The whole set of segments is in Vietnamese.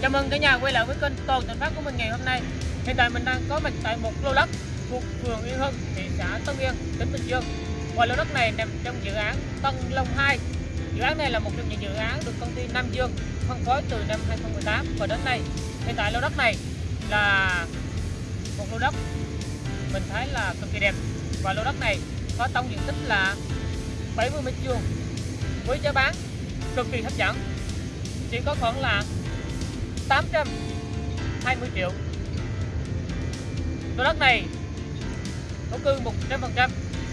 Chào mừng cả nhà quay lại với kênh Toàn Thành Phát của mình ngày hôm nay. Hiện tại mình đang có mặt tại một lô đất thuộc phường Yên Hưng, thị xã Tân Yên, tỉnh Bình Dương. Và lô đất này nằm trong dự án Tân Long 2. Dự án này là một trong những dự án được công ty Nam Dương phân phối từ năm 2018 và đến nay. Hiện tại lô đất này là một lô đất mình thấy là cực kỳ đẹp và lô đất này có tổng diện tích là 70 mét vuông với giá bán cực kỳ hấp dẫn chỉ có khoảng là 820 triệu. Lô đất này thổ cư 100%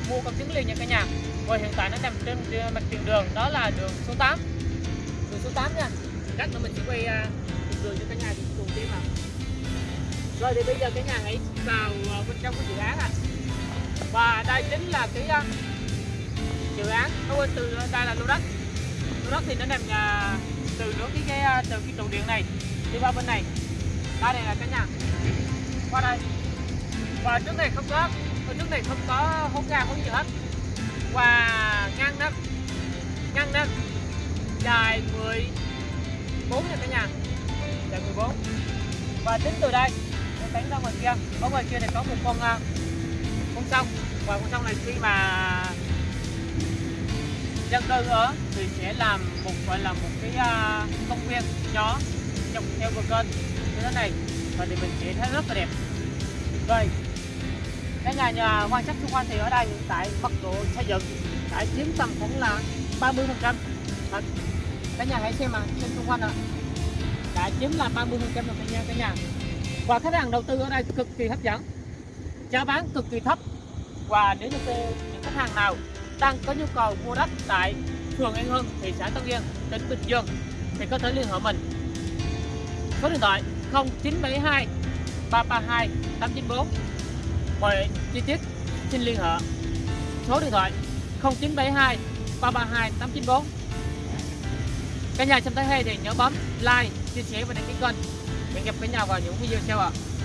mua công chứng liền nha cả nhà. Và hiện tại nó nằm trên mặt tiền đường đó là đường số 8 đường số 8 nha. Cắt nữa mình sẽ quay uh, đường cho cả nhà cùng xem nào rồi thì bây giờ cái nhà hãy vào uh, bên trong cái dự án à và đây chính là cái uh, dự án nó quên từ đây là lô đất. Lô đất thì nó nằm uh, từ nối cái, cái từ cái trụ điện này đi qua bên này. Đây này là cả nhà. Qua đây. Và trước này không có ở trước này không có hố ga, hố gì hết. Và ngăn đó ngăn đó dài 14 nha cả nhà. Dài 14 và tính từ đây nó đánh ra ngoài kia. Ở ngoài kia này có một con à, con sông. Và con sông này khi mà dân cư ở thì sẽ làm một, gọi là một cái à, công viên nhỏ dọc theo bờ kênh như thế này và thì mình sẽ thấy rất là đẹp. Rồi cái nhà nhà quan sát xung quanh thì ở đây hiện tại mật độ xây dựng đã chiếm tầm khoảng là 30 phần trăm. Cái nhà hãy xem mà xem xung quanh ạ. Đã chiếm là 30 phần trăm rồi cả nhà cả nhà. Và khách hàng đầu tư ở đây cực kỳ hấp dẫn. Giá bán cực kỳ thấp. Và nếu như những khách hàng nào đang có nhu cầu mua đất tại phường An Hưng, thị xã Tân Yên, tỉnh Bình Dương thì có thể liên hệ mình. Số điện thoại 0972 332 894. Mọi chi tiết xin liên hệ. Số điện thoại 0972 332 894. Cả nhà xem thấy hay thì nhớ bấm like, chia sẻ và đăng ký kênh. Hẹn gặp cả nhà vào những video sau ạ. À.